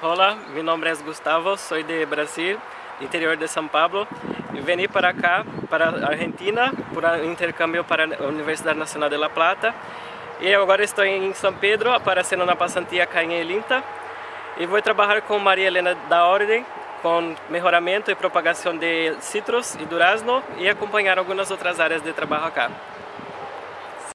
Olá, meu nome é Gustavo, sou de Brasil, interior de São Paulo. E vim para cá, para a Argentina, por um intercâmbio para a Universidade Nacional de La Plata. E agora estou em São Pedro, aparecendo na passantia cá em Elinta. E vou trabalhar com Maria Helena da Ordem, com melhoramento e propagação de citros e durazno e acompanhar algumas outras áreas de trabalho cá.